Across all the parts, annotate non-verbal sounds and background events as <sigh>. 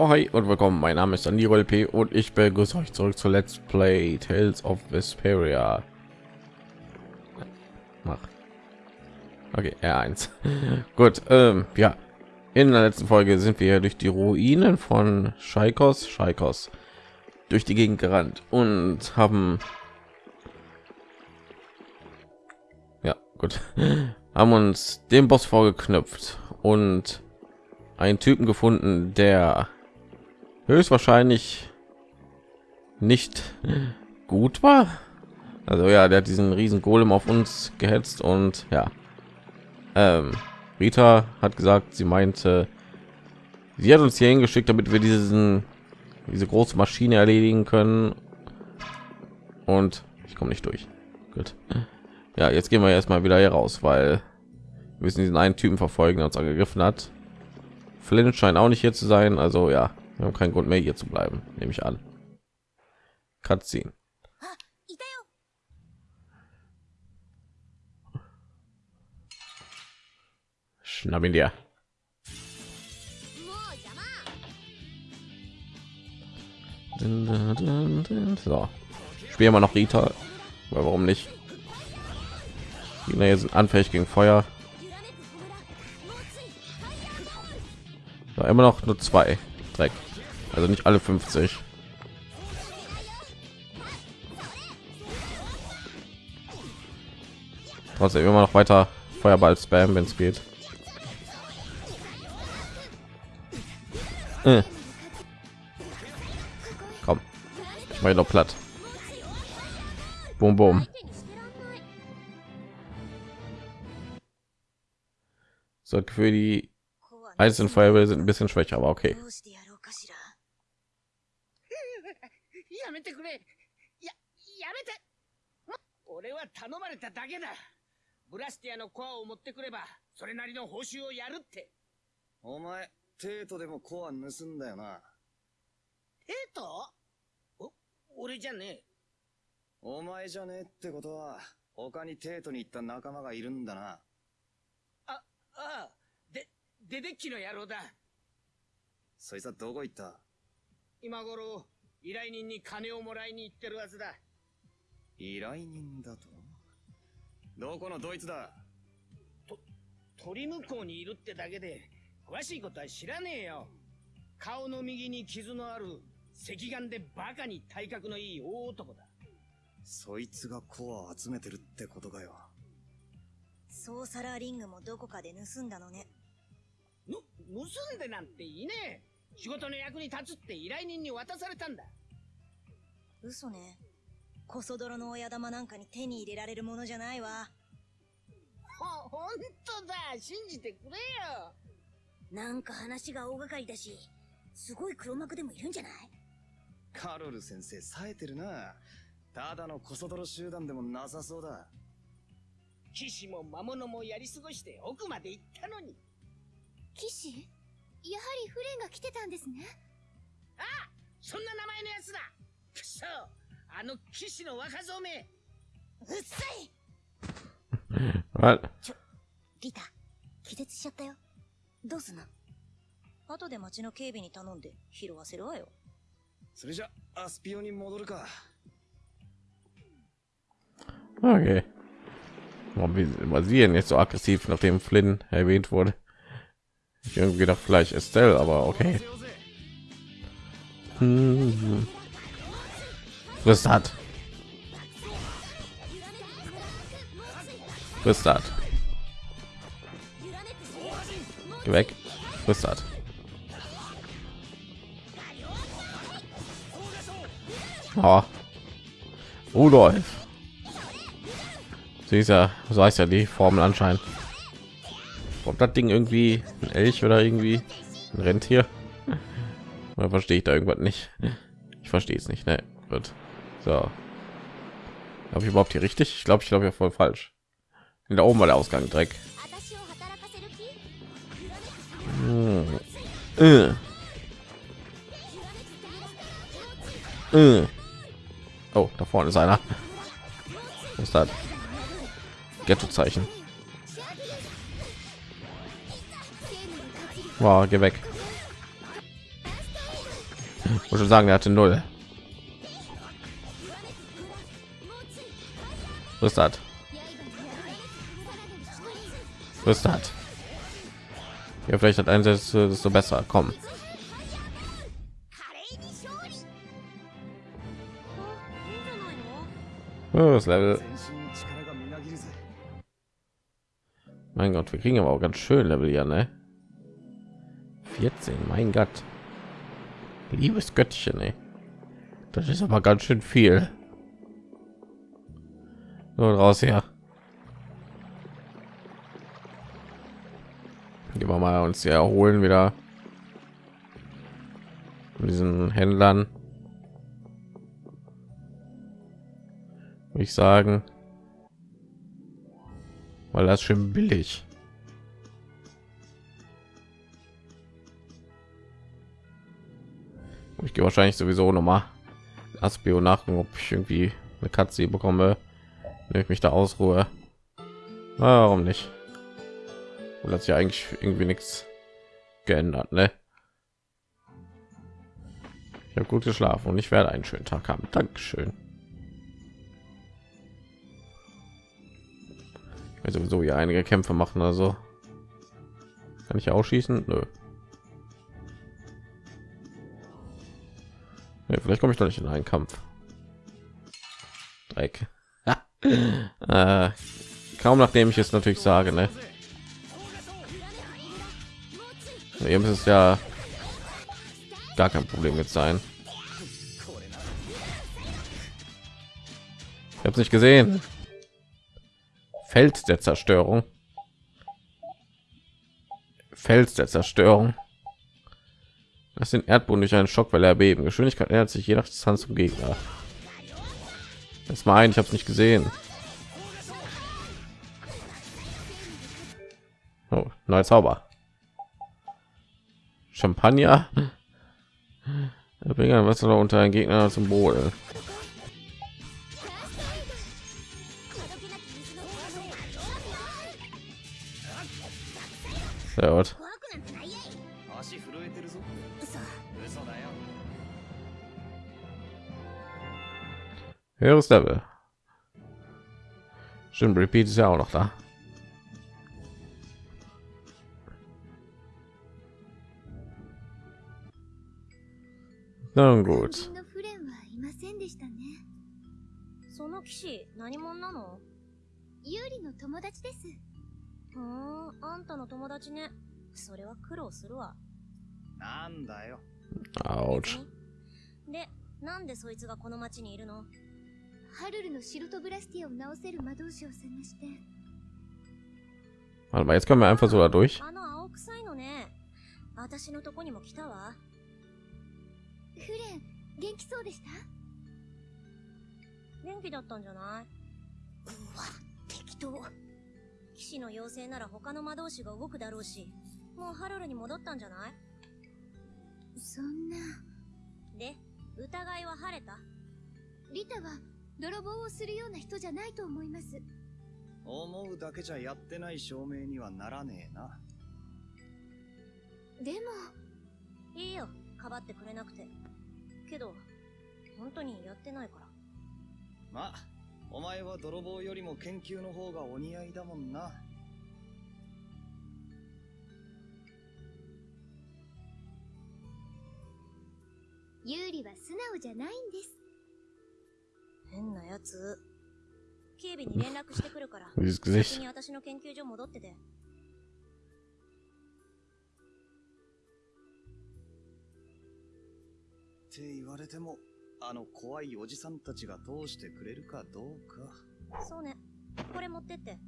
Ja, hi und willkommen. Mein Name ist Aniro LP und ich begrüße euch zurück zu Let's Play Tales of Vesperia. Mach. Okay, R1. <laughs> Gut, ähm, ja. In der letzten Folge sind wir durch die Ruinen von Scheikos, Scheikos durch die Gegend gerannt und haben ja gut <laughs> haben uns den Boss vorgeknüpft und einen Typen gefunden, der höchstwahrscheinlich nicht gut war. Also ja, der hat diesen riesen Golem auf uns gehetzt und ja, ähm, Rita hat gesagt, sie meinte, sie hat uns hier hingeschickt, damit wir diesen diese große Maschine erledigen können. Und ich komme nicht durch. Gut. Ja, jetzt gehen wir erstmal wieder hier raus, weil wir müssen diesen einen Typen verfolgen, der uns angegriffen hat. Flynn scheint auch nicht hier zu sein, also ja, wir haben keinen Grund mehr hier zu bleiben, nehme ich an. Cutscene. Schnapp ihn dir. So, spielen wir noch Rita. Warum nicht? Die sind anfällig gegen Feuer. immer noch nur zwei Dreck. Also nicht alle 50. Trotzdem immer noch weiter Feuerball spam, wenn es geht. Äh. Komm, ich mache noch platt. Boom, boom. So für die einzelnen Feuerwehr sind ein bisschen schwächer, aber okay. やめてくれ。や、やめて。俺は頼まれただけだ。ブラスティアのコアを持ってくれば、それなりの報酬をやるって。お前、テートでもコア盗んだよな。テートお、俺じゃねえ。お前じゃねえってことは、他にテートに行った仲間がいるんだな。あ、ああ。デデッキの野郎だ。そいつはどこ行った？今頃、依頼人に金をもらいに行ってるはずだ。依頼人だと？どこのドイツだ？と、鳥向こうにいるってだけで、詳しいことは知らねえよ。顔の右に傷のある、赤眼でバカに体格のいい大男だ。そいつがコアを集めてるってことかよ。ソーサラーリングもどこかで盗んだのね。ぬ、盗んでなんていねえ。仕事の役に立つって依頼人に渡されたんだ。嘘ね。コソ泥の親玉なんかに手に入れられるものじゃないわ。ほ、ほんとだ。信じてくれよ。なんか話が大掛かりだし、すごい黒幕でもいるんじゃない？カロル先生冴えてるな。ただのコソ泥集団でもなさそうだ。騎士も魔物もやり過ごして奥まで行ったのに。騎士？やはりフレンが来てたんですね。あそんな名前のやつだ。くそあの騎士の若造めうっさい。<laughs> ちょリタ気絶しちゃったよ。どうすんの？後で町の警備に頼んで拾わせるわよ。それじゃアスピオに戻るか。Okay. Warum war sie denn jetzt so aggressiv, nachdem Flynn erwähnt wurde? Ich irgendwie gedacht, vielleicht Estelle, aber okay. Was hat? Was hat? Geh weg. Was hat? Oh. Rudolf. Sie ist ja, so heißt ja die Formel anscheinend. Ob das Ding irgendwie ein Elch oder irgendwie ein Rentier? Oder verstehe ich da irgendwas nicht? Ich verstehe es nicht. Ne, wird so. Habe ich überhaupt hier richtig? Ich glaube, ich glaube ja voll falsch. Da oben war der Ausgang Dreck. Hm. Äh. Äh. Oh, da vorne ist einer. Was ist das? Ghetto-Zeichen. Wow, geh weg. muss schon sagen, er hatte null. Was hat? Was? Ja, vielleicht hat einsetzt desto besser. Komm. Oh, das Level. Mein Gott, wir kriegen aber auch ganz schön Level hier, ne? 14, mein Gott. Liebes Göttchen, ey. Das ist aber ganz schön viel. So raus her. Gehen wir mal uns hier erholen wieder. Mit diesen Händlern. Ich sagen. Weil das schön billig. Ich gehe wahrscheinlich sowieso noch mal Aspio nachgucken, ob ich irgendwie eine Katze bekomme, wenn ich mich da ausruhe. Warum nicht? Und hat sich eigentlich irgendwie nichts geändert, ne? Ich habe gut geschlafen und ich werde einen schönen Tag haben. Dankeschön. Will sowieso hier einige Kämpfe machen, also kann ich auch schießen? Nö. Ja, vielleicht komme ich doch nicht in einen Kampf. Dreck. <laughs> äh, kaum nachdem ich es natürlich sage, ne? Eben ist es ja gar kein Problem jetzt sein. Ich habe es nicht gesehen. Feld der Zerstörung. Fels der Zerstörung. Das sind Erdboden durch einen Schockwelle erbeben. Geschwindigkeit ändert sich je nach Distanz zum Gegner. Das war ein, ich habe es nicht gesehen. Oh, neuer Zauber. Champagner. Bringen Wasser unter einen Gegner zum Boden. Sehr gut. Höheres Level. Stimmt, Repeat ist ja auch noch da. Na gut. その騎士何者なのユーリの友達です。ふーんあんたの友達ねそれは苦労するわなんだよ。 Autsch. でなんでそいつがこの町にいるの ハルルのシルトブラスティアを直せる魔導士を探して。Warte mal, jetzt können wir einfach so da durch. あの青臭いのね私のとこにも来たわフレン、元気そうでした？元気だったんじゃない？うわ適当騎士の妖精なら他の魔導士が動くだろうしもうハルルに戻ったんじゃない？そんな。で疑いは晴れた？リタは泥棒をするような人じゃないと思います。思うだけじゃやってない証明にはならねえな。でも、いいよかばってくれなくてけど本当にやってないからまあ、お前は泥棒よりも研究の方がお似合いだもんな。ユーリは素直じゃないんです。変なやつ。警備に連絡してくるから。<laughs> 先に私の研究所戻ってて。って言われてもあの怖いおじさんたちが通してくれるかどうか。そうね。これ持ってって。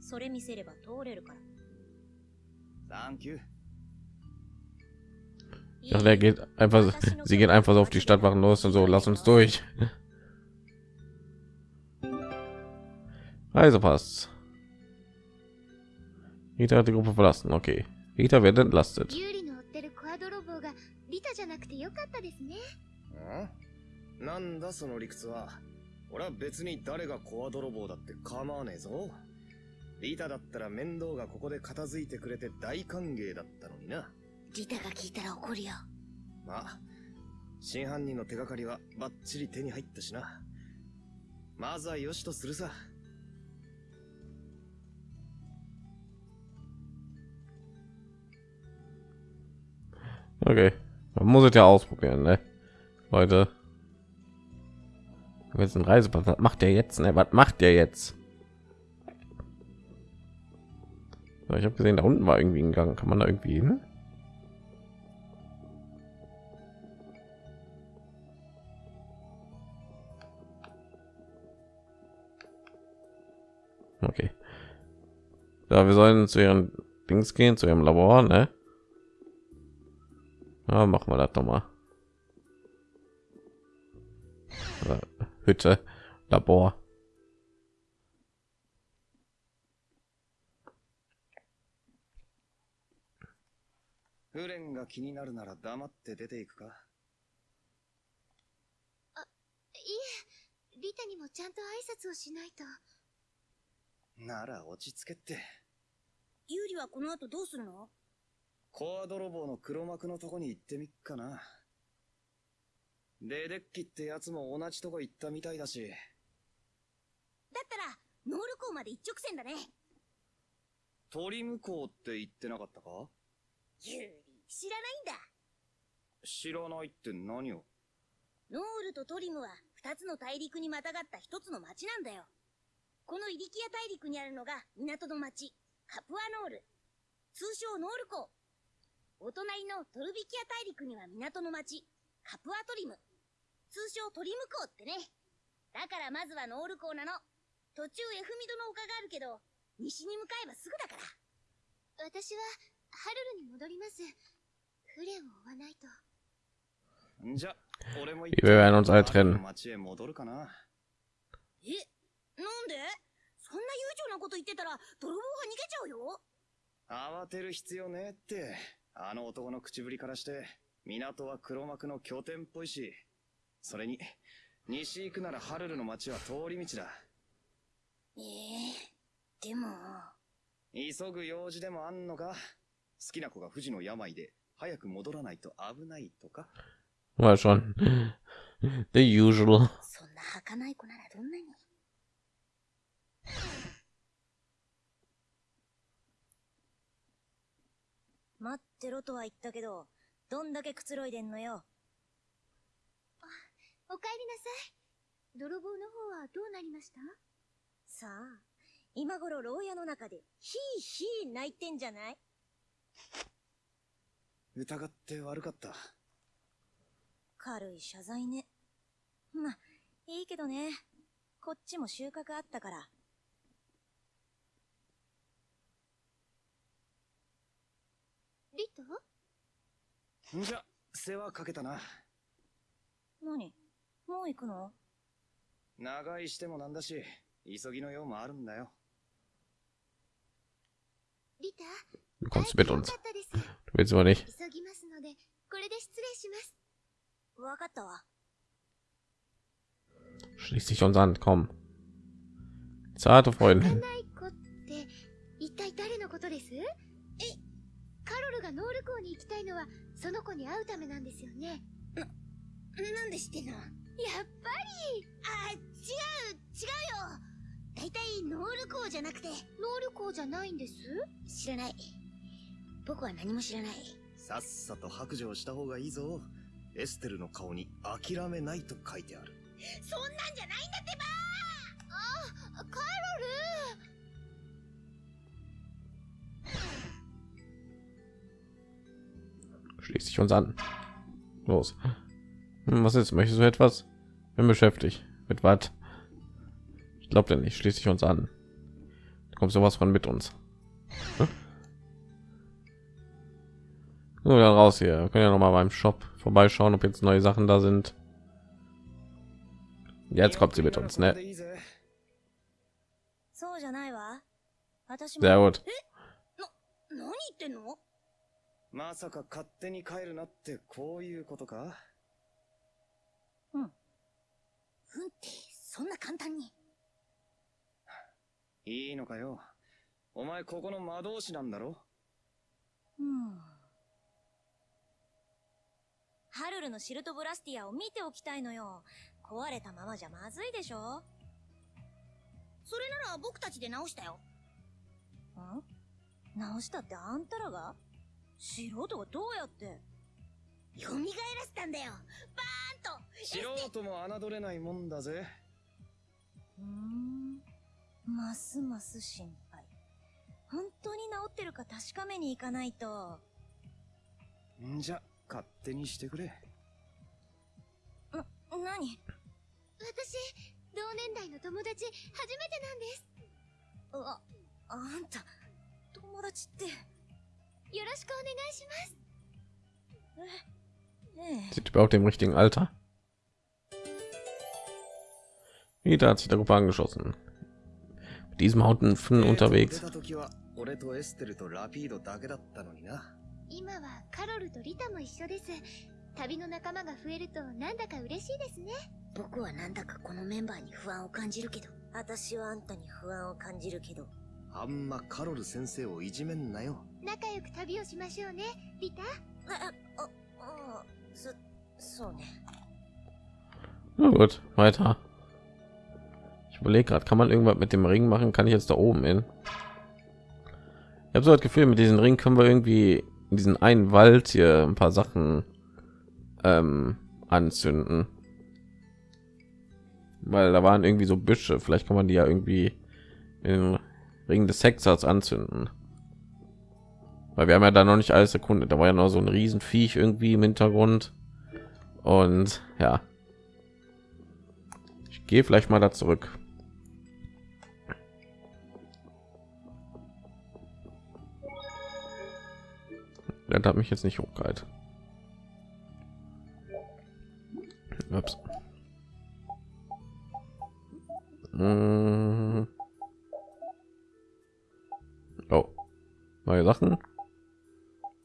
それ見せれば通れるから。サンキュー。Ach, der geht einfach, sie gehen einfach so auf die Stadtwachen los und so, lass uns durch. Also passt. Rita hat die Gruppe verlassen. Okay. Rita wird entlastet. ユーリの追ってるコア泥棒がリタじゃなくてよかったですね。んなんだその理屈は。俺は別に誰がコア泥棒だって構わねえぞ。リタだったら面倒がここで片付いてくれて大歓迎だったのにな。リタが聞いたら怒るよまあ、真犯人の手がかりはバッチリ手に入ったしな。まずはよしとするさ。Okay. Man muss es ja ausprobieren, ne? Leute. Jetzt ein Reisepass. Was macht der jetzt? Ne? Was macht der jetzt? Ich habe gesehen, da unten war irgendwie ein Gang. Kann man da irgendwie hin? Okay. Ja, wir sollen zu ihren Dings gehen, zu ihrem Labor, ne? Ja, machen wir das doch mal. Äh, Hütte, Labor. フレンが気になるなら黙って出ていくかいえリタにもちゃんと挨拶をしないとなら落ち着けって。ユーリはこの後どうするの？コア泥棒の黒幕のとこに行ってみっかな。デデッキってやつも同じとこ行ったみたいだし。だったら、ノール港まで一直線だね。鳥向こうって言ってなかったか？ユーリ、知らないんだ。知らないって何を？ノールとトリムは二つの大陸にまたがった一つの町なんだよ。このイリキア大陸にあるのが港の町、カプアノール。通称ノール港。お隣のトルビキア大陸には港の町、カプアトリム。通称トリム港ってね。だからまずはノール港なの。途中エフミドの丘があるけど、西に向かえばすぐだから。私はハルルに戻りますフレンを追わないとんじゃ、俺も Wir werden uns alle trennen. 町へ戻るかな。えなんで？そんな悠長なこと言ってたら、泥棒が逃げちゃうよ。慌てる必要ねえって。あの男の口ぶりからして、港は黒幕の拠点っぽいし。それに、西行くならハルルの町は通り道だ。ええでも、急ぐ用事でもあんのか？好きな子が富士の病で、早く戻らないと危ないとか？Mal schon. The usual. そんな儚い子ならどんなに。待ってろとは言ったけど、どんだけくつろいでんのよ。お帰りなさい泥棒の方はどうなりました？さあ、今頃牢屋の中で、ヒーヒー泣いてんじゃない？疑って悪かった。軽い謝罪ね。ま、いいけどね。こっちも収穫あったから。リタんじゃ、世話かけたな。何もう行くの長居してもなんだし、急ぎの用もあるんだよ。リタ Du 会 kommst mit よ uns. Du willst aber nicht. 急ぎますのでこれで失礼しますわかったわ。Schließ dich uns an. Komm. Zarte 儚 Freundin. たいのはその子に会うためなんですよねなんで知ってんの？やっぱりあ、違う、違うよだいたいノール港じゃなくて、ノール港じゃないんです？知らない。僕は何も知らない。さっさと白状した方がいいぞ。エステルの顔に諦めないと書いてある。そんなんじゃないんだってばあカロル schließt sich uns an. Los. Hm, was ist? Möchtest du etwas? Bin beschäftigt. Mit was? Ich glaube denn nicht. Schließe dich uns an. Da kommt sowas von mit uns. Hm? Nur dann raus hier. Wir können ja noch mal beim Shop vorbeischauen, ob jetzt neue Sachen da sind. Jetzt kommt sie mit uns, ne? Sehr gut. まさか勝手に帰るなってこういうことか？うんって、そんな簡単に。いいのかよ。お前ここの魔導士なんだろ？うん。ハルルのシルトブラスティアを見ておきたいのよ。壊れたままじゃまずいでしょそれなら僕たちで直したよ。ん？直したってあんたらが？素人がどうやって？蘇らせたんだよバーンと素人も侮れないもんだぜ。うーん。ますます心配。本当に治ってるか確かめに行かないと。んじゃ、勝手にしてくれ。な、何？私同年代の友達初めてなんですあ、あんた、友達って。Sind überhaupt im richtigen Alter? Wieder hat sich der Gruppe angeschossen. Mit diesem Hauten von 出 unterwegs. た時は俺とエステルとラピードだけだったのにな。今はカロルとリタも一緒です旅の仲間が増えるとなんだか嬉しいですね僕はなんだかこのメンバーに不安を感じるけど。私はあんたに不安を感じるけど。あんまカロル先生をいじめんなよ。 仲良く旅をしましょうねリタあ、あ、あ、あそ、そうね。 Na gut, weiter. Ich überlege gerade, kann man irgendwas mit dem Ring machen? Kann ich jetzt da oben hin? Ich habe so das Gefühl, mit diesem Ring können wir irgendwie in diesen einen Wald hier ein paar Sachen ähm, anzünden. Weil da waren irgendwie so Büsche. Vielleicht kann man die ja irgendwie in den Ring des Hexers anzünden. Weil wir haben ja da noch nicht alles erkundet. Da war ja noch so ein Riesenviech irgendwie im Hintergrund. Und ja, ich gehe vielleicht mal da zurück. Das hat mich jetzt nicht hochgehalten. Ups. Mm. Oh, neue Sachen?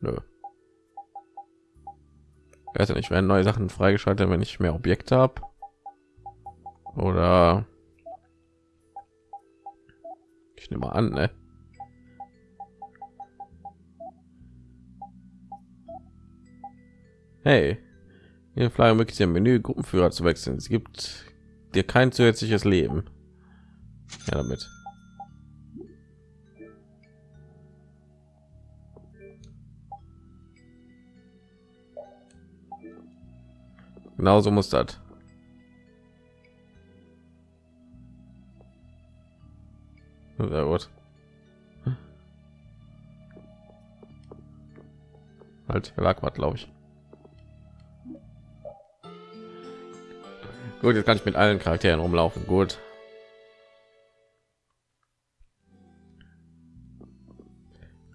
Nö. Ich weiß nicht, werden neue Sachen freigeschaltet, wenn ich mehr Objekte habe. Oder ich nehme mal an, ne? Hey, hier Flyer möglichst im Menü Gruppenführer zu wechseln. Es gibt dir kein zusätzliches Leben. Ja, damit. Genauso muss das. Sehr gut. Halt, lag was, glaube ich. Gut, jetzt kann ich mit allen Charakteren rumlaufen. Gut.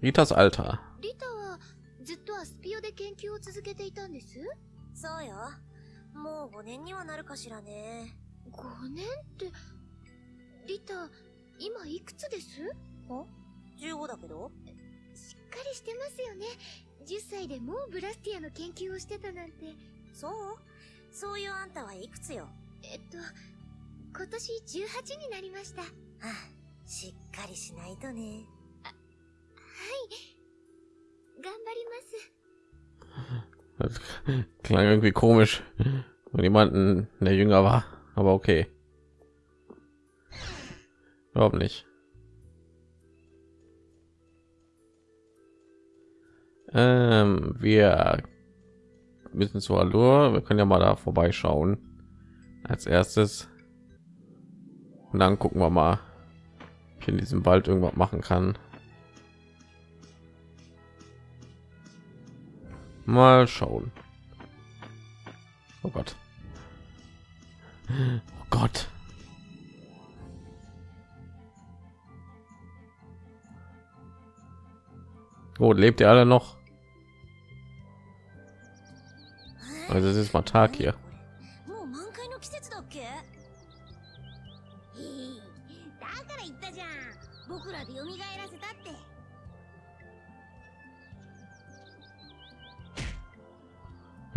Ritas Alter. リもう5年にはなるかしらね。5年ってリタ今いくつです？15だけど？しっかりしてますよね。10歳でもうブラスティアの研究をしてたなんて。そう？そういうあんたはいくつよ？えっと今年18になりました。はいはあ、しっかりしないとね。頑張ります Das klang irgendwie komisch und jemanden der jünger war aber okay. Überhaupt nicht. Ähm, wir müssen zu Allure wir können ja mal da vorbeischauen. Als erstes. Und dann gucken wir mal ob ich in diesem Wald irgendwas machen kann Mal schauen. Oh Gott. Oh Gott. Oh, lebt ihr alle noch? Also es ist mal Tag hier.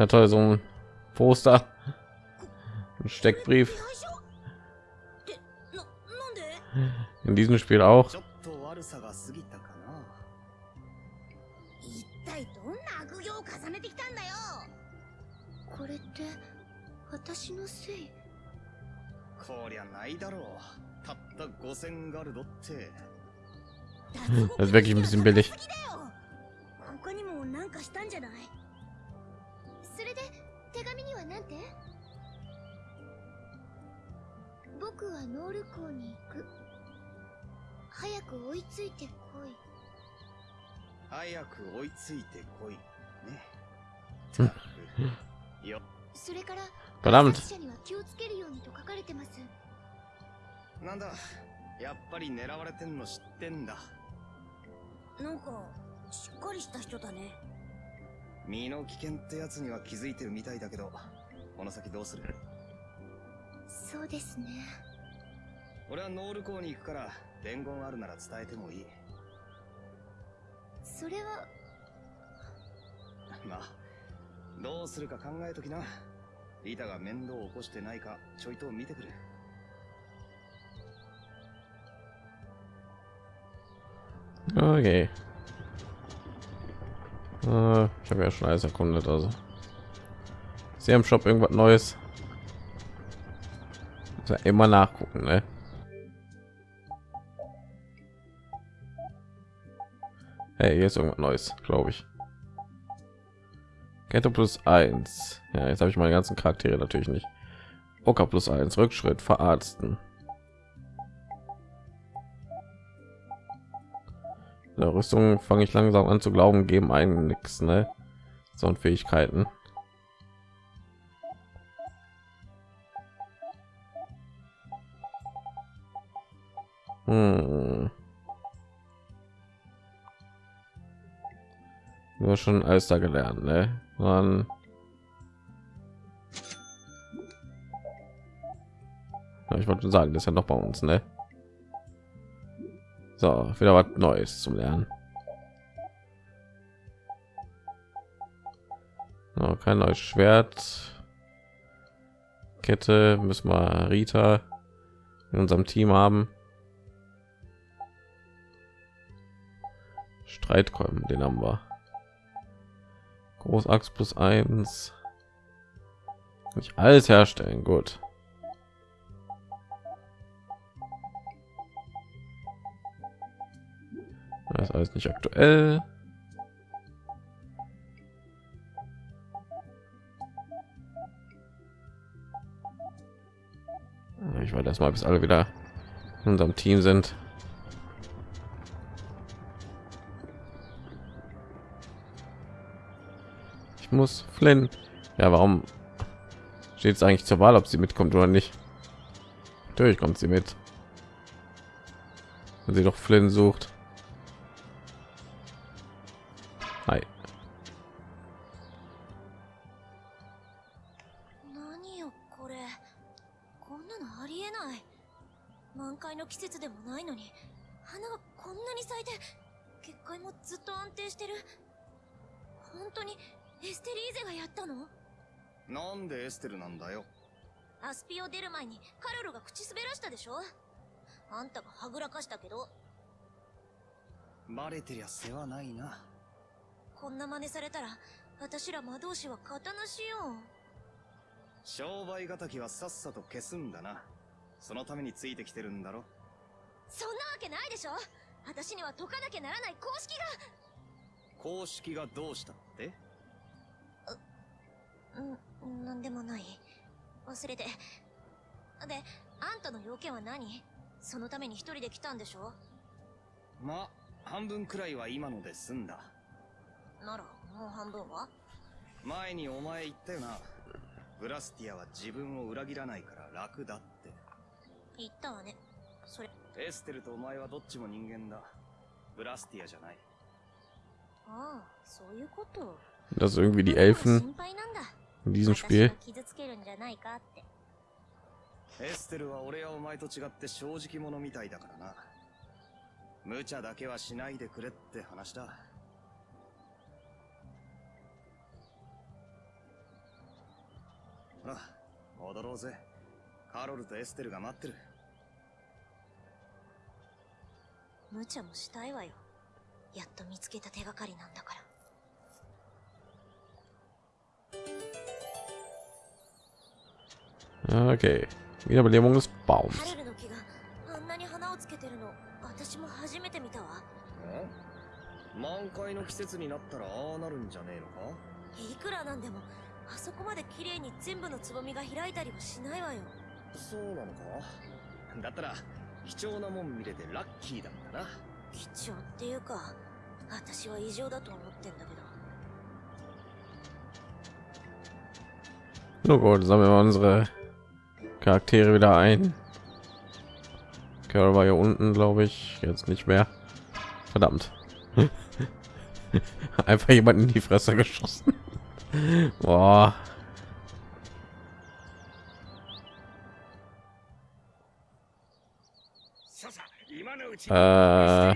Na toll, so ein Poster. Ein Steckbrief. In diesem Spiel auch. Das ist wirklich ein bisschen billig. それから Verdammt. 殺者には気をつけるようにと書かれてます。なんだ。やっぱり狙われてんの知ってんだ。なんかしっかりした人だね。身の危険ってやつには気づいてるみたいだけどこの先どうする？そうですね。俺はノール港に行くから伝言あるなら伝えてもいい。それはまあどうするか考えときなリタが面倒を起こしてないかちょいと見てくる Okay. Äh, ich habe ja schon alles erkundet, also. Sie im Shop irgendwas Neues. Muss ja immer nachgucken, ne? Hey, hier ist irgendwas Neues, glaube ich. Kette plus eins. Ja, jetzt habe ich meine ganzen Charaktere natürlich nicht. Oka plus eins. Rückschritt verarzten. Der Rüstung fange ich langsam an zu glauben, geben einen nix, ne? So und Fähigkeiten. Hm. Nur schon alles da gelernt, ne? Dann ja, ich wollte sagen, das ist ja noch bei uns, ne? So, wieder was Neues zum Lernen. No, kein neues Schwert. Kette müssen wir Rita in unserem Team haben. Streitkolben, den haben wir. Großachs plus eins. Nicht alles herstellen, gut. Das ist alles nicht aktuell. Ich werde erstmal bis alle wieder in unserem Team sind. Muss Flynn. Ja, warum steht es eigentlich zur Wahl, ob sie mitkommt oder nicht? Natürlich kommt sie mit. Wenn sie doch Flynn sucht. てりゃ世話ないな。こんな真似されたら私ら魔導士は型なしよ商売敵はさっさと消すんだな。そのためについてきてるんだろ。そんなわけないでしょ。私には解かなきゃならない公式が。公式がどうしたって？うん、なんでもない。忘れて。で、あんたの要件は何？そのために一人で来たんでしょ？まあ半分くらいは今ので済んだ。なら、もう半分は？前にお前言ったよな。ブラスティアは自分を裏切らないから楽だって。言ったわね。それ、エステルとお前はどっちも人間だ。ブラスティアじゃない。ああ、そういうこと。dass irgendwie die Elfen 心配なんだ。in diesem 私 Spiel を傷つけるんじゃないかって。エステルは俺やお前と違って正直者みたいだからな無茶だけはしないでくれって話だ。ほら戻ろうぜ。カロルとエステルが待ってる。無茶もしたいわよ。やっと見つけた手がかりなんだから。okay. Wiederbelebung des ハ Baums 私も初めて見たわ。満開の季節になったらああなるんじゃねえのか？いくらなんでも、あそこまで綺麗に全部のつぼみが開いたりはしないわよ。そうなのか？だったら貴重なもん見れてラッキーだったな貴重っていうか、私は異常だと思ってんだけど。Nur gut, sammeln wir unsere Charaktere wieder ein. Carol war hier unten, glaube ich. Jetzt nicht mehr. Verdammt. <laughs> Einfach jemanden in die Fresse geschossen. <laughs> Boah. Äh.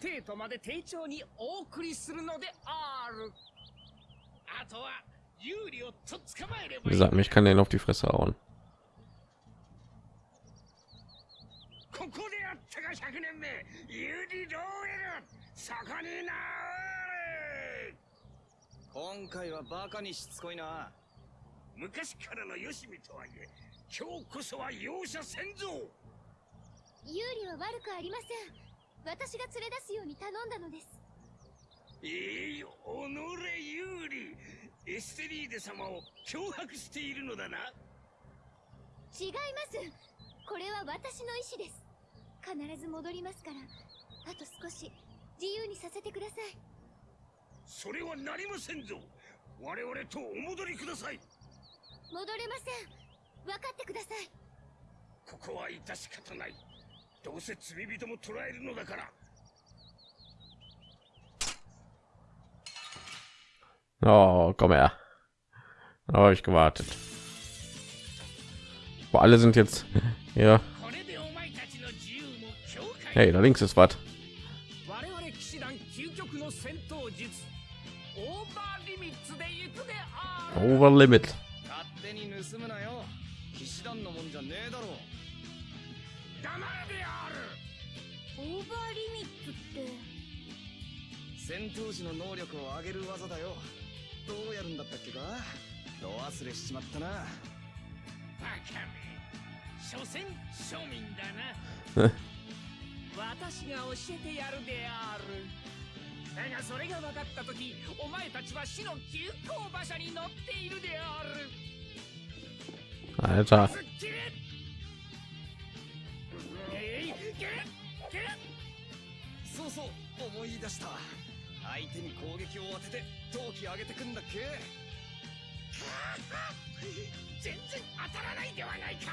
生徒まで丁重にお送りするのである。あとは有利をとっ捕まえれば。Wie gesagt, mich kann den auf die Fresse hauen. ここであったが100年目。ユリ・ローエル。そこになれ今回はバカにしつこいな。昔からのよしみとはいえ今日こそは容赦せんぞ。ユーリは悪くありません。私が連れ出すように頼んだのです。いいおのれ有利。エステリーデ様を脅迫しているのだな。違います。これは私の意思です必ず戻りますから。あと少し自由にさせてください。それはなりませんぞ。我々とお戻りください。戻れません。分かってください。ここは致し方ない。どうせ罪人も捕らえるのだから。Oh, komm her. Habe ich gewartet. Boah, alle sind jetzt ja. Hey, da links ist was. 我々騎士団究極の戦闘術オーバーリミッツで行くである Over Limit. 私が教えてやるである。だがそれが分かった時お前たちは死の急行馬車に乗っているである。Alter. すっきりえいけけ。そうそう思い出した。相手に攻撃を当てて闘気上げてくんだっけ？<laughs> 全然当たらないではないか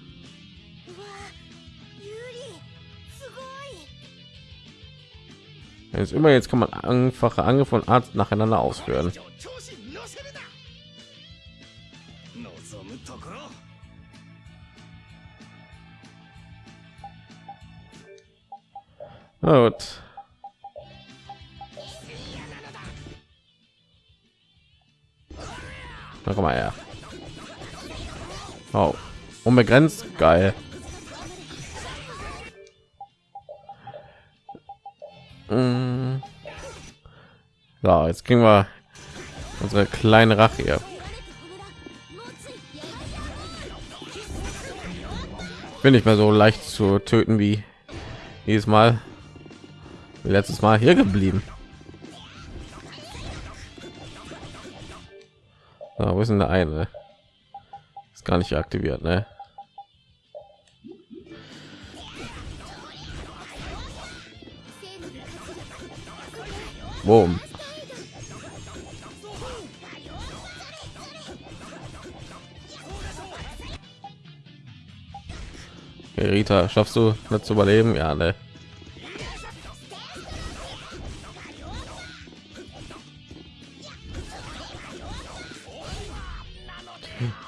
ist immer jetzt kann man einfache Angriffe von Arzt nacheinander ausführen. Gut. Na komm mal her. Oh, unbegrenzt, geil. So, jetzt kriegen wir unsere kleine Rache hier. Bin nicht mehr so leicht zu töten wie jedes Mal. Letztes Mal hier geblieben. So, wo ist denn der eine? Ist gar nicht aktiviert, ne? Boom. Okay, Rita, schaffst du nicht zu überleben? Ja, ne.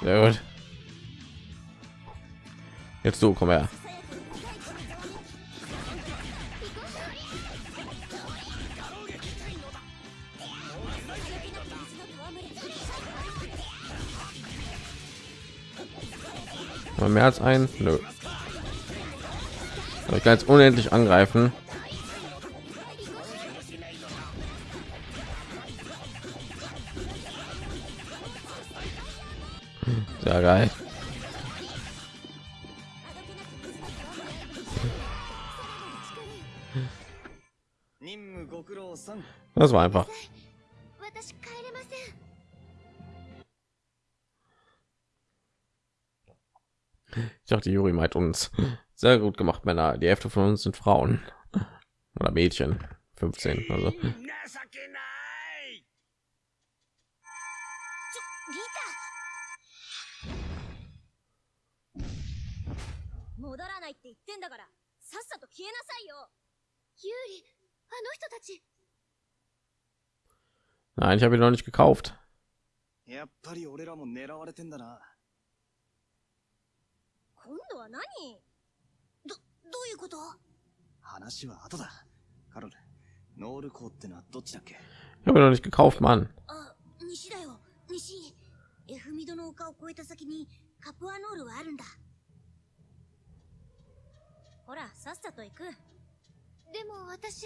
Sehr gut. Jetzt du, komm her. Mal mehr als ein? Nö. Aber ich kann jetzt unendlich angreifen. Sehr geil. Das war einfach. dachte, Juri meint uns. Sehr gut gemacht, Männer. Die Hälfte von uns sind Frauen oder Mädchen. 15. Also 情けないちょ、リタ戻らないって言ってんだから、さっさと消えなさいよユーリあの人たち nein, ich habe ihn noch nicht gekauft. やっぱり俺らも狙われてんだな。 今度は何？ど、どういうこと？話は後だ。カロル、ノールコーってのはどっちだっけ？Ich habe noch nicht gekauft, Mann. あ、西だよ、西。エフミドの丘を越えた先にカプアノールはあるんだ。ほら、さっさと行く。でも私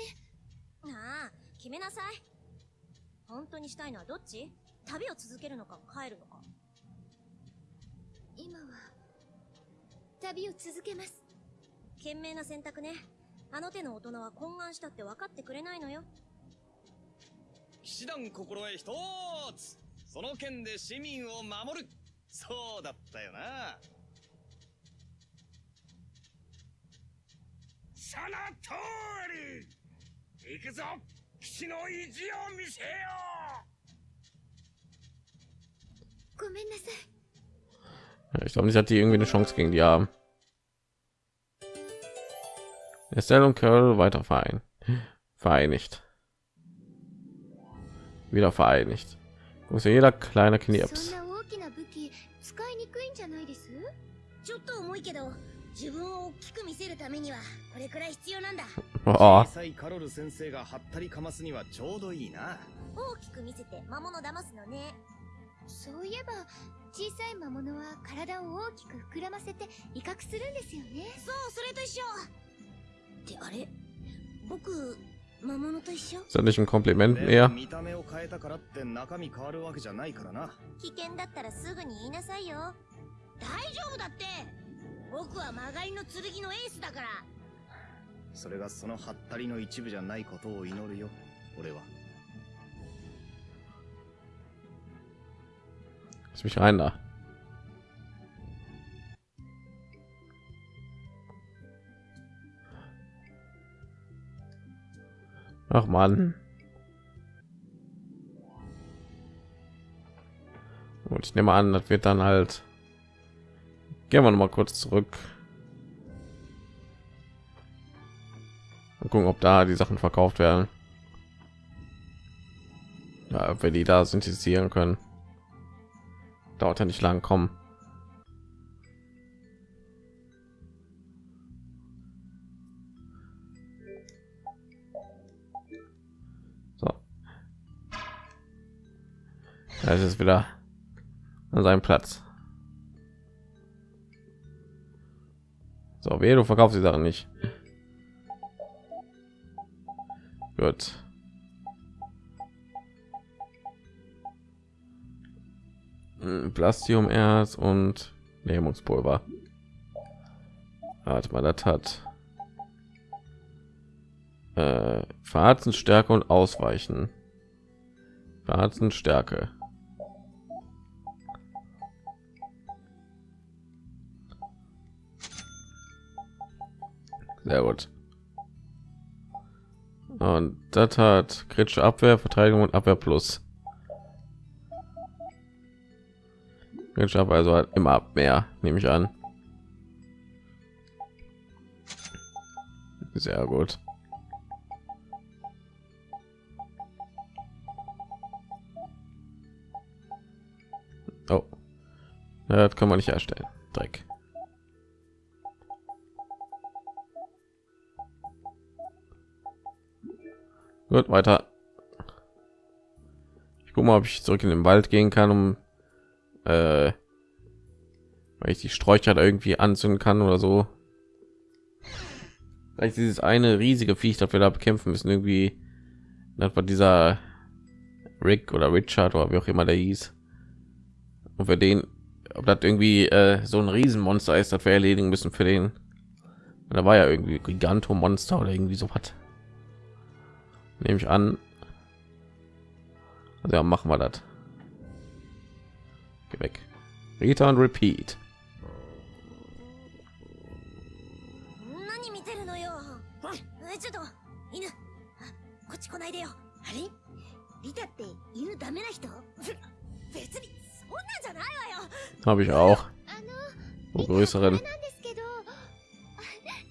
なあ、決めなさい。本当にしたいのはどっち？旅を続けるのか帰るのか。今は旅を続けます賢明な選択ね。あの手の大人は懇願したって分かってくれないのよ。騎士団心得一つその剣で市民を守るそうだったよな。その通り行くぞ騎士の意地を見せよごめんなさい Ich glaube nicht, dass die irgendwie eine Chance gegen die haben. Estelle und Carol weiter verein. vereinigt. Wieder vereinigt. Muss ja jeder kleine そ Knirps. んな大きな武器使いにくいんじゃないですちょっと重いけど、自分を大きく見せるためには、これくらい必要なんだ。 Oh, 小さいカロル先生がはったりかますにはちょうどいいな。大きく見せて魔物騙すのね。そういえば小さい魔物は体を大きく膨らませて威嚇するんですよねそう、それと一緒。 ist das nicht ein Kompliment でも mehr? 見た目を変えたからって中身変わるわけじゃないからな。危険だったらすぐに言いなさいよ。大丈夫だって僕は曲がりの剣のエースだから。それがそのはったりの一部じゃないことを祈るよ。俺は。 Lass mich rein da. Ach man. Und ich nehme an, das wird dann halt. Gehen wir noch mal kurz zurück. Und gucken, ob da die Sachen verkauft werden. Ja, ob wir die da synthetisieren können. Dauert ja nicht lang kommen. Das ist wieder an seinem Platz. So, wer du verkaufst die Sachen nicht. Gut. Plastiumerz und Lähmungspulver. Warte mal, das hat äh, Verharzen, Stärke und Ausweichen. Verharzen, Stärke. Sehr gut. Und das hat kritische Abwehr, Verteidigung und Abwehr plus. Kritische Abwehr also halt immer mehr, nehme ich an. Sehr gut. Oh, das kann man nicht erstellen. Dreck. Gut, weiter. Ich guck mal, ob ich zurück in den Wald gehen kann, um äh, weil ich die Sträucher da irgendwie anzünden kann oder so. Vielleicht dieses eine riesige Viech, das wir da bekämpfen müssen, irgendwie das war dieser Rick oder Richard oder wie auch immer der hieß. Und für den, ob das irgendwie äh, so ein Riesenmonster ist, das wir erledigen müssen für den. Da war ja irgendwie Gigantomonster oder irgendwie so was nehme ich an also ja machen wir das Geh weg Rita und repeat 何見てるのよえちょっと犬あこっち来ないでよあれリタって犬ダメな人別にそんなんじゃないわよ habe ich auch あの wo 見たら größeren なんですけどあ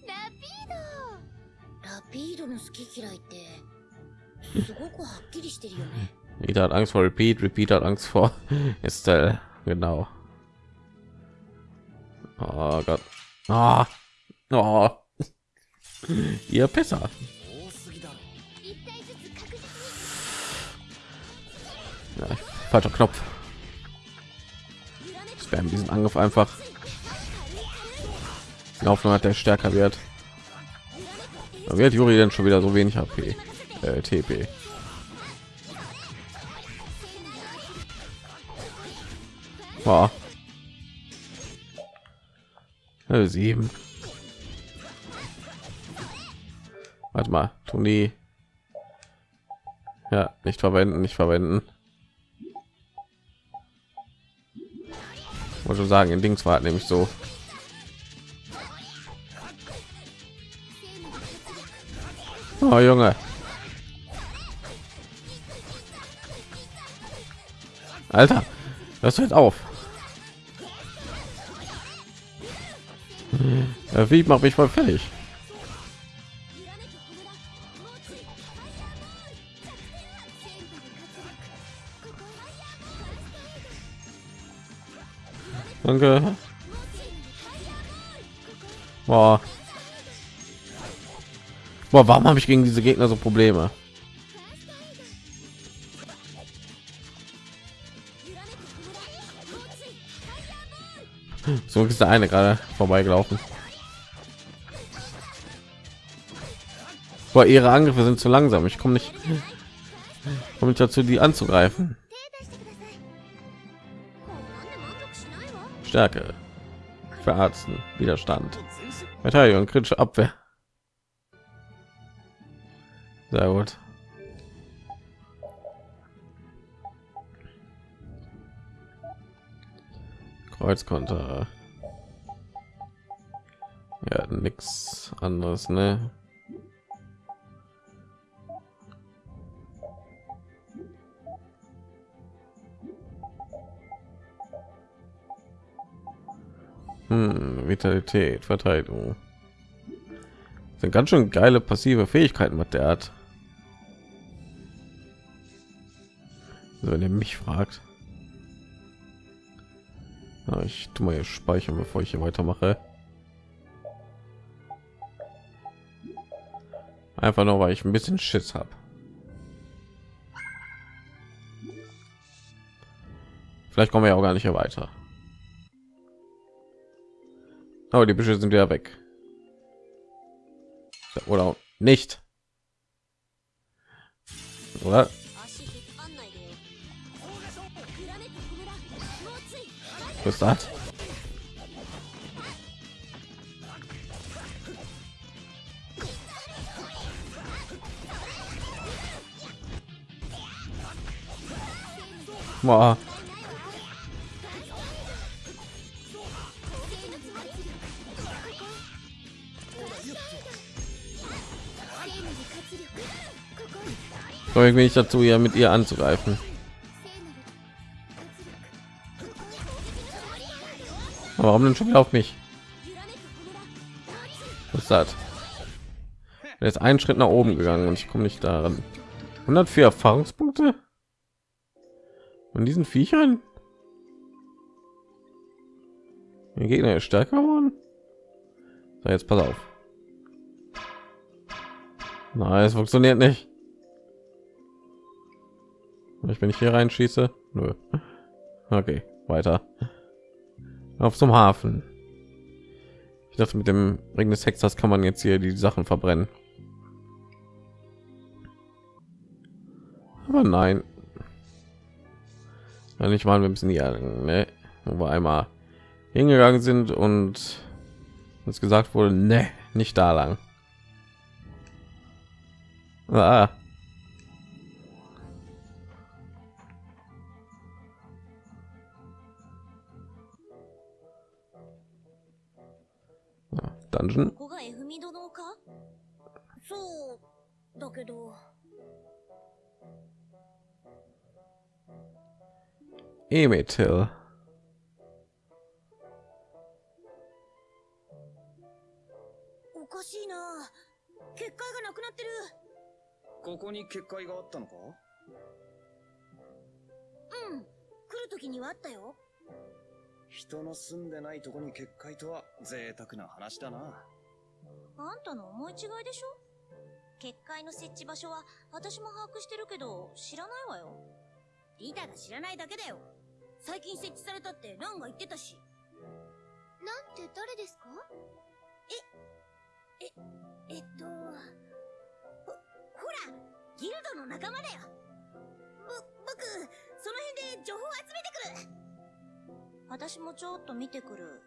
ラピードラピードの好き嫌いって jeder hat Angst vor Repeat, Repeat hat Angst vor <laughs> Estelle. Genau. Oh Gott. Ah. Oh. Oh. <laughs> Ihr Pisser. Ja, falscher Knopf. Spam diesen Angriff einfach. Die Hoffnung hat der stärker wird. Da wird Juri denn schon wieder so wenig HP äh, TP Boah. Äh, sieben. Warte mal Toni. Ja nicht verwenden nicht verwenden. Wollte schon sagen in Dings war nämlich so. Oh Junge Alter das hört auf Ja, wie macht mich voll fertig Danke. Boah. Boah, warum habe ich gegen diese Gegner so Probleme? So ist der eine gerade vorbeigelaufen. Boah, ihre Angriffe sind zu langsam. Ich komme nicht, komm nicht dazu, die anzugreifen. Stärke, Verarzten, Widerstand, Verteidigung, kritische Abwehr. Sehr gut. Kreuzkonter. Ja, nichts anderes, ne? Hm, Vitalität, Verteidigung. Das sind ganz schön geile passive Fähigkeiten, was der hat. Also, wenn ihr mich fragt. Ja, ich tu mal hier speichern, bevor ich hier weitermache. Einfach nur, weil ich ein bisschen Schiss habe. Vielleicht kommen wir ja auch gar nicht mehr weiter. Aber die Büsche sind ja weg. Oder nicht. Oder? ausgerüstet Boah. So, ich bin ich dazu, ja mit ihr anzugreifen. Warum denn schon wieder auf mich? Was ist das? Jetzt einen Schritt nach oben gegangen und ich komme nicht daran. 104 Erfahrungspunkte? und diesen Viechern? Der Gegner ist stärker geworden? So, jetzt pass auf. Nein, es funktioniert nicht. Ich bin ich hier reinschieße? Nö. Okay, weiter. Auf zum Hafen. Ich dachte, mit dem Ring des Hexers kann man jetzt hier die Sachen verbrennen. Aber nein. Ja, nicht mal wir müssen hier, ne? wo wir einmal hingegangen sind und uns gesagt wurde, ne, nicht da lang. Ah. Dungeon. ここが F ミ殿かそうだけど。Emetil. おかしいな。結界がなくなってる。ここに結界があったのか？うん。来る時にはあったよ人の住んでないとこに結界とは贅沢な話だな。あんたの思い違いでしょ？結界の設置場所は私も把握してるけど知らないわよ。リタが知らないだけだよ。最近設置されたってランが言ってたし。なんて誰ですか？えっとほほらギルドの仲間だよ。ぼ僕その辺で情報集めてくる私もちょっと見てくる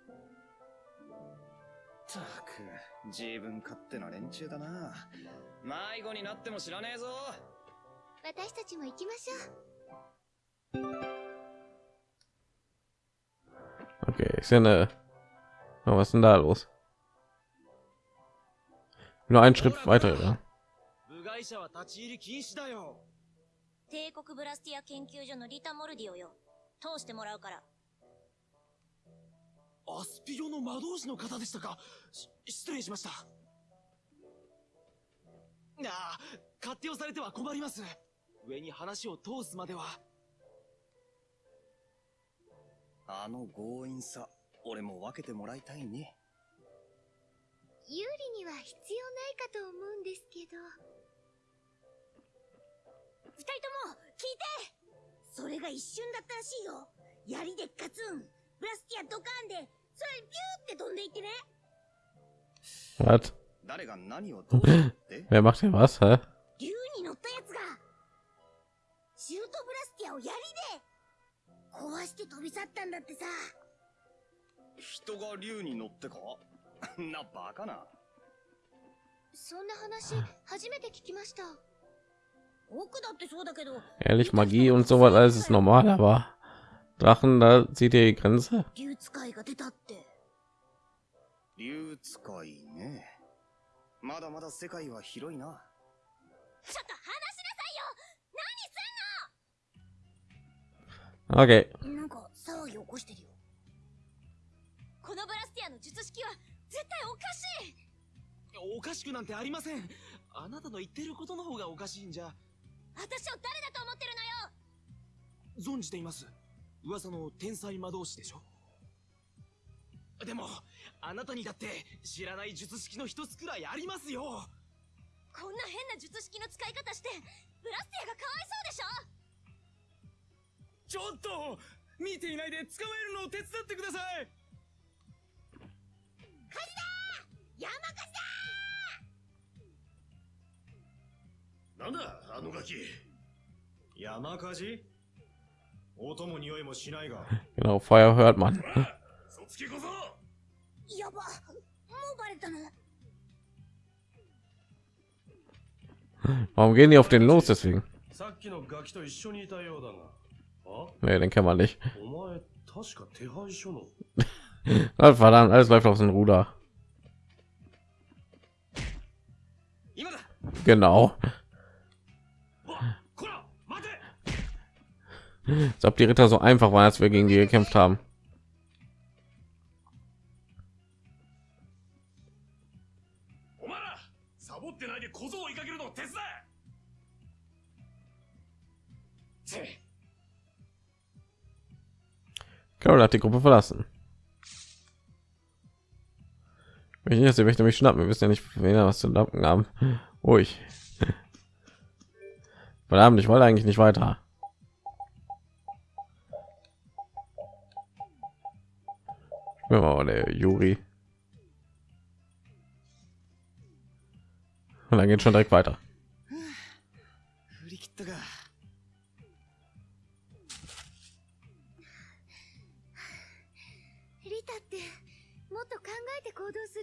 たく、自分勝手な連中だな。迷子になっても知らねえぞ。私たちも行きましょう Okay, ist ja eine. Oh, was ist denn da los? Nur einen Schritt weiter, ja. 部外者は立ち入り禁止だよ帝国ブラスティア研究所のリタ・モルディオよ通してもらうからアスピオの魔導士の方でしたか？失礼しました。ああ勝手をされては困ります。上に話を通すまでは。あの強引さ、俺も分けてもらいたいね。有利には必要ないかと思うんですけど。二人とも聞いて。それが一瞬だったらしいよ。槍でガツンブラスティアドカーンでそれビューって飛んでいってね Was? 誰が何をどうしたって？Wer macht hier was? Hä? 竜に乗ったやつがシュートブラスティアを槍で壊して飛び去ったんだってさ人が竜に乗ってか？<laughs> なバカな。そんな話初めて聞きました <sighs> 僕だってそうだけど Ehrlich, Magie und sowas alles ist normal, aber Drachen, da sieht ihr die Grenze? 竜使いが出たって。竜使いね。まだまだ世界は広いな。ちょっと話しなさ Okay. いよ！なんか騒ぎ起こしてるよ。このブラスティアの術式は絶対おかしい！おかしくなんてありません。あなたの言ってることの方がおかしいんじゃ。私を誰だと思ってるのよ！存じています噂の天才魔導士でしょ？でもあなたにだって知らない術式の一つくらいありますよ。こんな変な術式の使い方してブラスティアがかわいそうでしょ？ちょっと見ていないで捕まえるのを手伝ってください。山火事だなんだあのガキ。山火事？Genau, Feuer hört man. Warum gehen die auf den los deswegen? Nee, den kennen wir nicht. ah, <laughs> verdammt, alles läuft auf den Ruder. Genau. als ob die Ritter so einfach waren, als wir gegen die gekämpft haben. Carol hat die Gruppe verlassen. Ich nicht, dass die mich schnappen. Wir wissen ja nicht, wen was zu lappen haben. Ruhig. Verdammt, ich wollte eigentlich nicht weiter.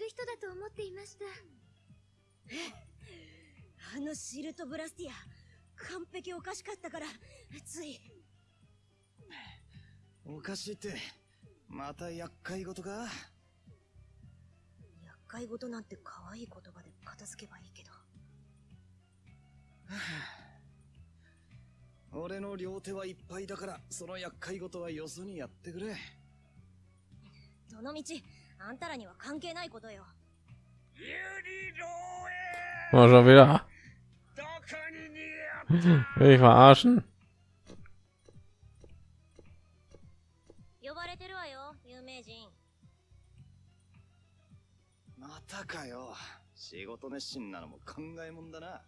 人だと思っていました。あのシルトブラスティア完璧おかしかったからつい。おかしいってまた厄介事か厄介事なんて可愛い言葉で片付けばいいけど。俺の両手はいっぱいだからその厄介事はよそにやってくれ。どの道あんたらには関係ないことよ。ユニロ Oh, schon wieder. Will ich verarschen? またかよ。仕事熱心なのも考えもんだな。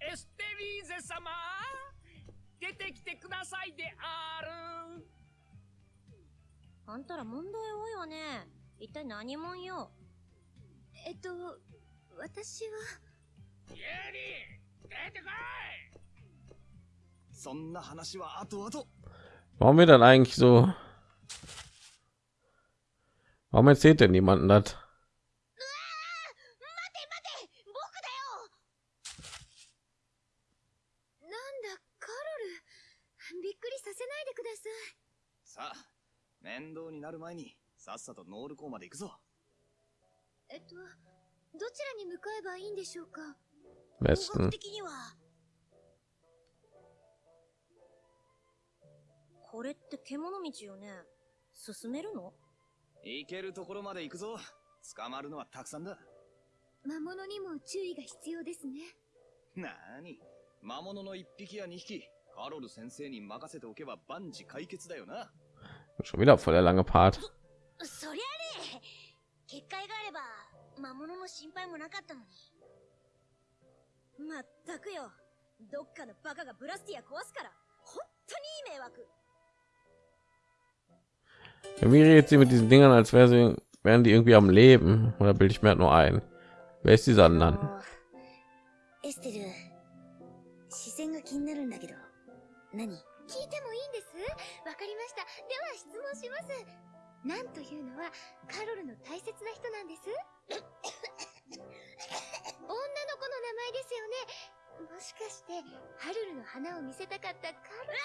エステリーゼ様出てきてくださいである。あんたら問題多いわね。一体何もんよ。えっと私は。ユニ出てこい。そんな話は後々。Warum wird dann eigentlich so? Warum erzählt denn niemanden das? なんだカロルびっくりさせないでくださあ面倒になる前にさっさとノール港まで行くぞ。えっとどちらに向かえばいいんでしょうか？格的には。これって獣道よね？進めるの？行けるところまで行くぞ。捕まるのはたくさんだ。魔物にも注意が必要ですね。なーに？魔物の一匹や二匹カロル先生に任せておけば万事解決だよな Schon wieder voll der lange Part. そりゃね結界があれば魔物の心配もなかったのにまったくよどっかのバカがブラスティア壊すから本当にいい迷惑 Wie redet sie mit diesen Dingern, als wäre sie, wären die irgendwie am Leben? Oder bilde ich mir halt nur ein? Wer ist dieser dann? エステル視線が気になるんだけど何 聞いてもいいんです？わかりました。では質問します。なんというのはカロルの大切な人なんです？女の子の名前ですよね。もしかしてハルルの花を見せたかったカロル？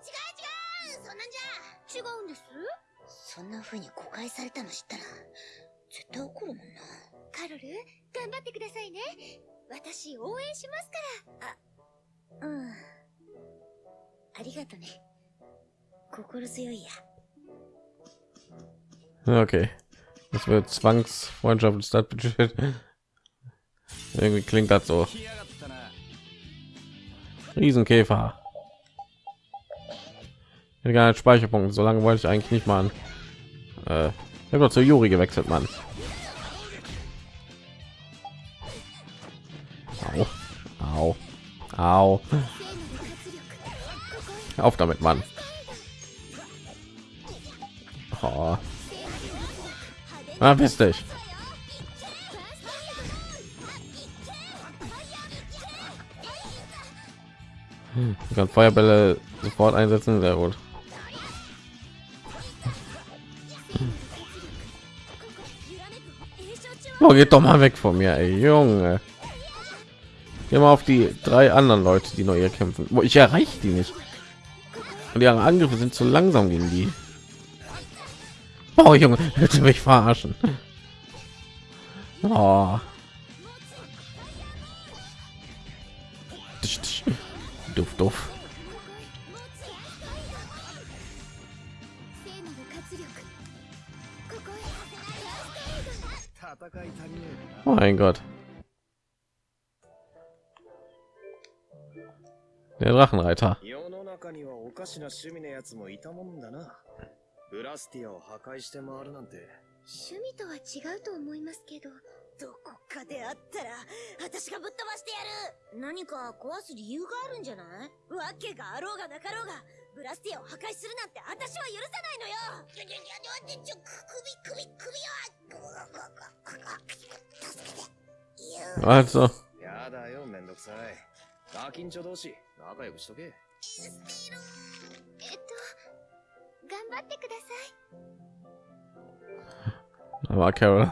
違う違う！そんなんじゃ。違うんです。そんな風に誤解されたの知ったら絶対怒るもんな。カロル頑張ってくださいね。私応援しますから。うん ありがとね心強いや Okay. Das wird Zwangsfreundschaft ist das Budget. Irgendwie klingt das so. 来やがったな Riesenkäfer. Ich hätte gar nicht Speicherpunkt. So lange wollte ich eigentlich nicht machen. Äh, ich habe doch zu Juri gewechselt, Mann. Au. Au. Au. Auf damit, man Oh. Ah, bist dich. Hm, kann Feuerbälle sofort einsetzen, sehr gut. Hm. Oh, geht doch mal weg von mir, ey, Junge. immer auf die drei anderen Leute, die noch kämpfen wo Ich erreiche die nicht und ihre Angriffe sind zu langsam gegen die. Oh Junge, willst du mich verarschen? Oh. Duft, duft. Oh mein Gott. Der Drachenreiter. 中にはおかしな趣味のやつもいたもんだな。ブラスティアを破壊して回るなんて。趣味とは違うと思いますけどどこかであったら、私がぶっ飛ばしてやる何か壊す理由があるんじゃない？わけがあろうがなかろうが、ブラスティアを破壊するなんて私は許さないのよちょちょちょ、ちょ、首、首、首は、助けて。いや Also, やだよ、めんどくさい。ガキンチョ同士、仲良くしとけ。えっと頑張ってください da war Carol.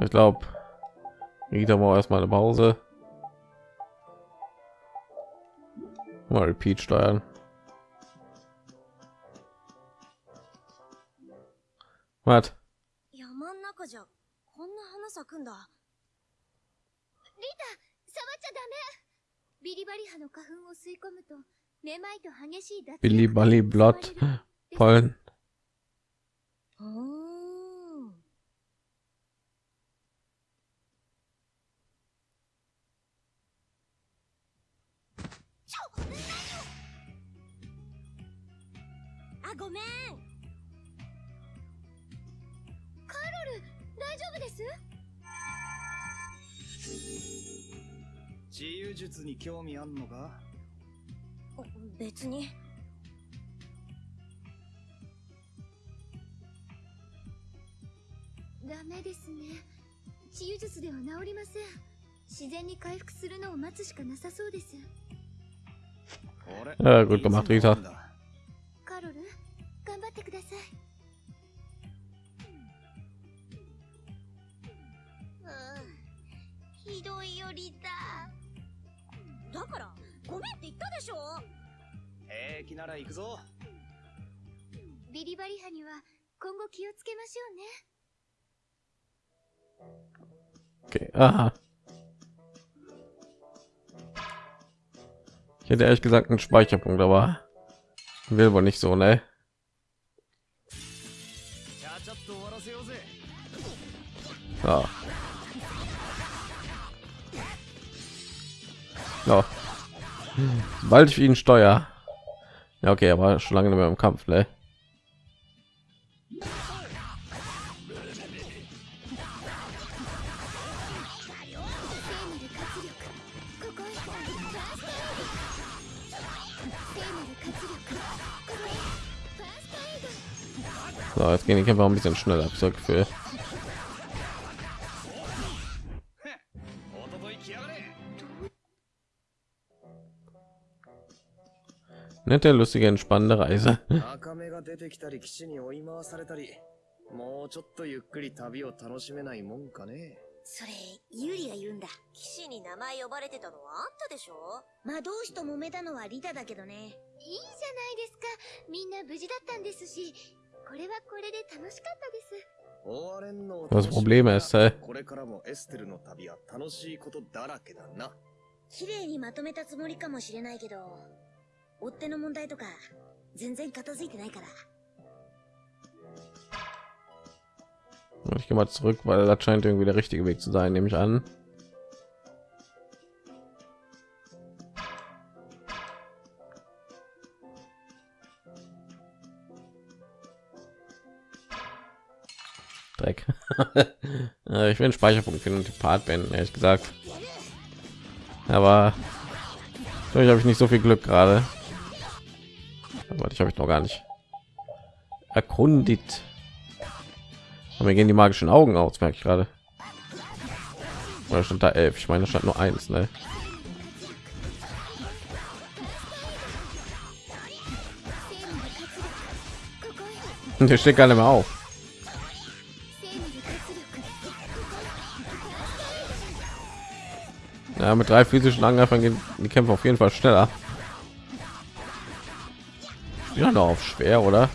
Ich glaube, Rita braucht erstmal eine Pause. Mal Repeat steuern. Was? 山ん中じゃ、こんな花咲くんだ。リタ触っちゃダメ ビリバリ葉の花粉を吸い込むとめまいと激しい脱ビリバリブラッド襲われる Pollen. うーん。ちょ何をあ、ごめんカロル大丈夫です？治癒術に興味あんのか？別に。ダメですね。治癒術では治りません。自然に回復するのを待つしかなさそうです。俺 Ja, gut gemacht. って言ったでしょ平気なら行くぞ。ビリバリ葉には今後気をつけましょうね Okay. Aha. Ich hätte ehrlich gesagt einen Speicherpunkt, aber will wohl nicht so, ne? ちゃ Bald ich ihn steuer. Ja, okay, aber schon lange nicht mehr im Kampf, ne? So, jetzt gehen die Kämpfer ein bisschen schneller, hab ich. Nette, lustige, entspannende Reise. 赤目が出てきたり、騎士に追い回されたり。もうちょっとゆっくり旅を楽しめないもんかね。それ、ユーリが言うんだ。騎士に名前呼ばれてたのはあんたでしょ魔導士と揉めたのはリタだけどね。いいじゃないですかみんな無事だったんですしこれはこれで楽しかったです終われんのを Das Problem ist, äh, これからもエステルの旅は楽しいことだらけだな。綺麗にまとめたつもりかもしれないけど、 追っ手の問題とか、全然片付いてないから。 Ich gehe mal zurück, weil das scheint irgendwie der richtige Weg zu sein, nehme ich an. Dreck. <laughs> Äh, ich will einen Speicherpunkt finden und die Part beenden, ehrlich gesagt. Aber ich habe ich nicht so viel Glück gerade. ich habe ich noch gar nicht erkundigt. Und wir gehen die magischen Augen aus, merke ich gerade. Oder stand da elf? Ich meine, stand nur eins, ne? <laughs> Und hier steht gar nicht mehr auf. Ja, mit drei physischen Angreifern gehen die Kämpfe auf jeden Fall schneller Ja, noch auf schwer, oder?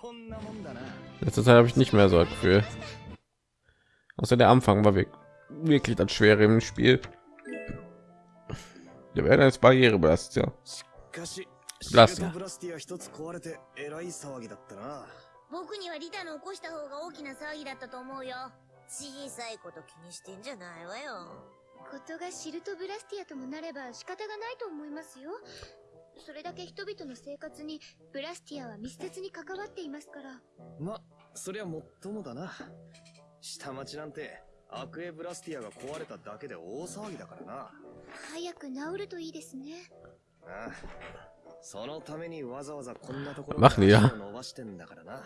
こんなもんだな。 Letzte Zeit habe ich nicht mehr so das Gefühl. Außer der Anfang war wirklich, wirklich das Schwere im Spiel. Der wäre als Barriere belastet, ja. しかし、シブラスティアルトブラスティア一つ壊れて、えらい騒ぎだったな。僕にはリタの起こした方が大きな騒ぎだったと思うよ。小さいこと気にしてんじゃないわよ。ことがシルトブラスティアともなれば仕方がないと思いますよ それだけ人々の生活にブラスティアは密接に関わっていますからま、そりゃもっともだな。下町なんて、アクエブラスティアが壊れただけで大騒ぎだからな。早く治るといいですねああそのためにわざわざこんなところを伸ばしてんだからな。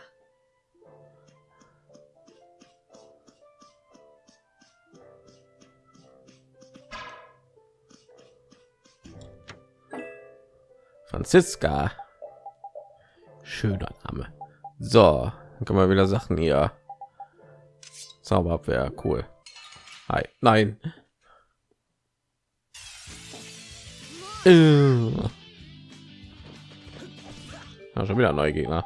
Franziska. Schöner Name. So, dann können wir wieder Sachen hier. Zauberabwehr, cool. Hi. Nein. Äh. Ja, schon wieder neue Gegner.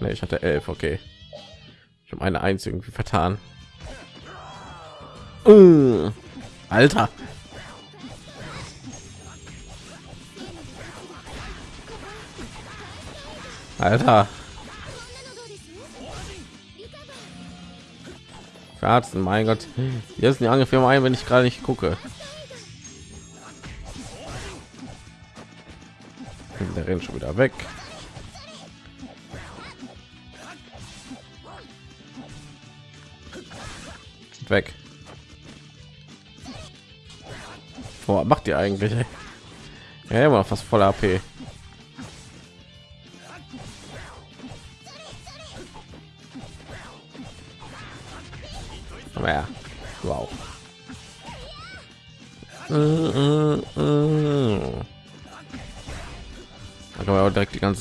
Nee, ich hatte elf, okay. Ich habe eine eins irgendwie vertan. Äh. Alter. Alter. Verarzen, mein Gott. Hier ist die Angriff ein, wenn ich gerade nicht gucke. Der rennt schon wieder weg. Weg. Boah, macht ihr eigentlich? <laughs> Ja, immer fast voll AP.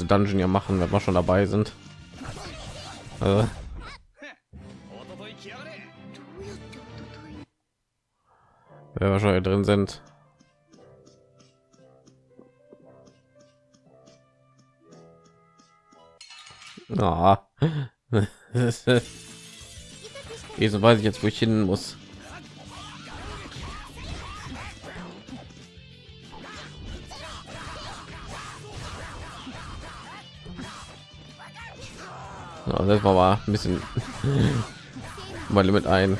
ganze Dungeon ja machen, wenn wir schon dabei sind. Äh. Wenn wir schon hier drin sind. Na, oh. so weiß ich jetzt, wo ich hin muss. Das war mal ein bisschen <laughs> mein Limit ein.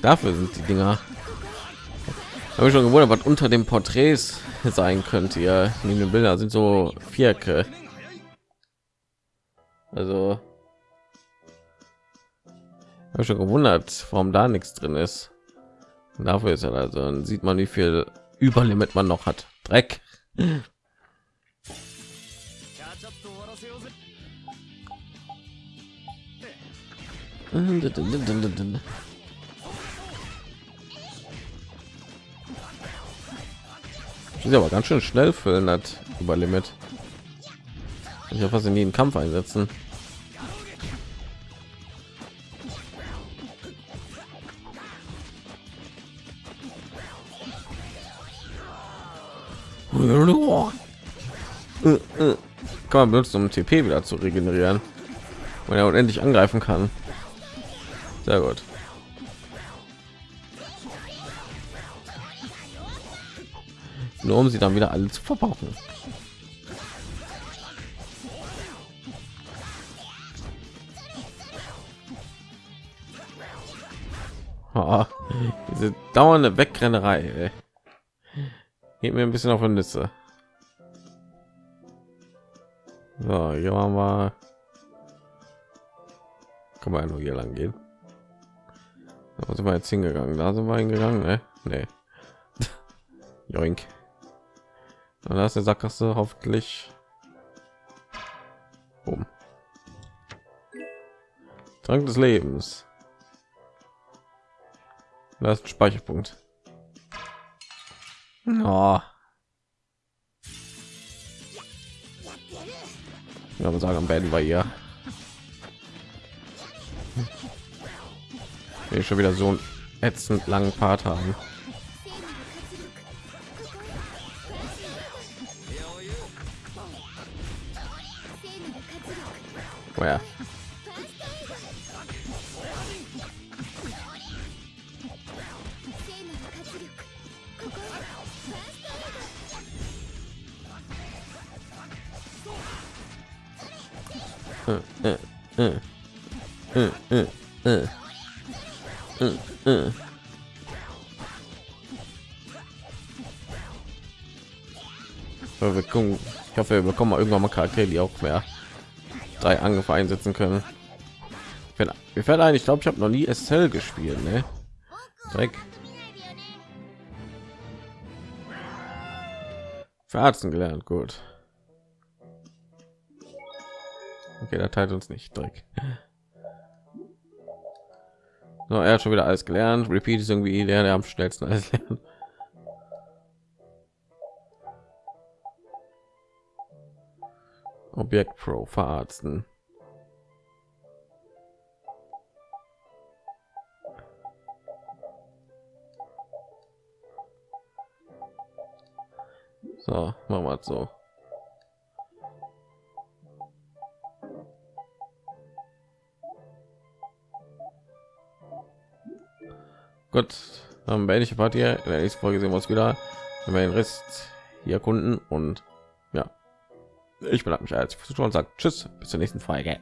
Dafür sind die Dinger. Habe ich schon gewundert, was unter den Porträts <laughs> sein könnte. Ja, neben den Bilder sind so Vierecke. Also habe schon gewundert, warum da nichts drin ist. Und dafür ist er also dann sieht man, wie viel Überlimit man noch hat. Dreck. Ist aber ganz schön schnell füllen hat über Limit. Ich hoffe, sie nie einen Kampf einsetzen. Kann man benutzen, um TP wieder zu regenerieren, wenn er unendlich angreifen kann. Sehr gut. Nur um sie dann wieder alle zu verbrauchen. Ah, diese dauernde Wegrennerei. Ey. Geht mir ein bisschen auf die Nüsse. So, hier waren wir. Kann man ja nur hier lang gehen. Da sind wir jetzt hingegangen. Da sind wir hingegangen, ne? Nee. <laughs> Joink. Und da ist der Sackgasse hoffentlich. Boom. Trank des Lebens. Da ist ein Speicherpunkt. Oh. Ich würde sagen, am beenden wir hier. Wir schon wieder so einen ätzend langen Part haben. Oh. Wir gucken, ich hoffe, wir bekommen mal irgendwann mal Charaktere, die auch mehr drei Angriffe einsetzen können. Wir werden eigentlich, ich glaube, ich habe noch nie SL gespielt, ne? Dreck. Verarzen gelernt, gut. Okay, der teilt uns nicht Dreck. So, er hat schon wieder alles gelernt. Repeat ist irgendwie der, der am schnellsten alles <laughs> lernt. Objekt Pro verarzten. So, machen wir so. Gut, beende ich die Party. In der nächsten Folge sehen wir uns wieder. Wenn wir den Rest hier erkunden und ja, ich bedanke mich als Zuschauen und sage Tschüss, bis zur nächsten Folge.